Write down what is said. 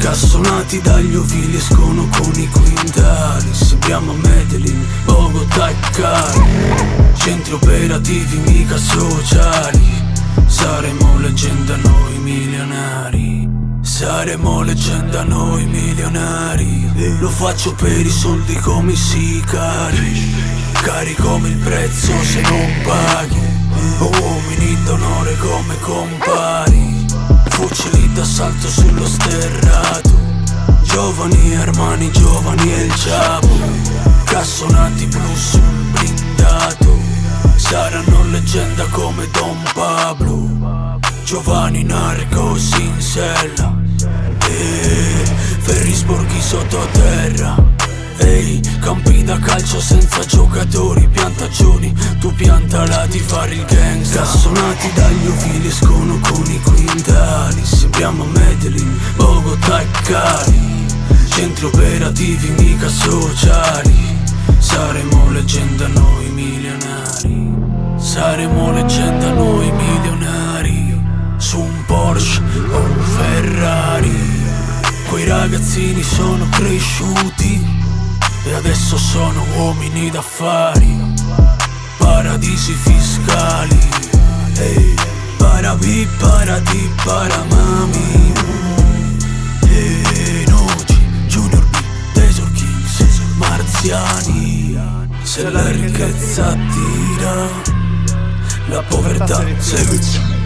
Cassonati dagli ovili escono con i quintali. Sembriamo a Medellin, Bogotà e Cali. Centri operativi mica sociali. Saremo leggenda noi milionari. Saremo leggenda noi milionari. Lo faccio per i soldi come i sicari. Cari come il prezzo se non paghi. Uomini d'onore come Fucili d'assalto sullo sterrato. Giovani Armani, giovani e il Ciapo. Cassonati blu sul blindato. Saranno leggenda come Don Pablo. Giovanni Narcos in sella. E Ferri sporchi sottoterra. Ehi, campi da calcio senza giocatori, piantagioni. Tu piantala di fare il gangsta Cassonati dagli ovili escono con i quintali Sembriamo a Medellin, Bogotà e Cali. Centri operativi mica sociali. Saremo leggenda noi milionari. Saremo leggenda noi milionari. Su un Porsche o un Ferrari. Quei ragazzini sono cresciuti e adesso sono uomini d'affari. Paradisi fiscali. Ehi, paravi, parati, paramami E Noci, Junior B, Desor Kings, Marziani. Se la ricchezza attira La povertà segue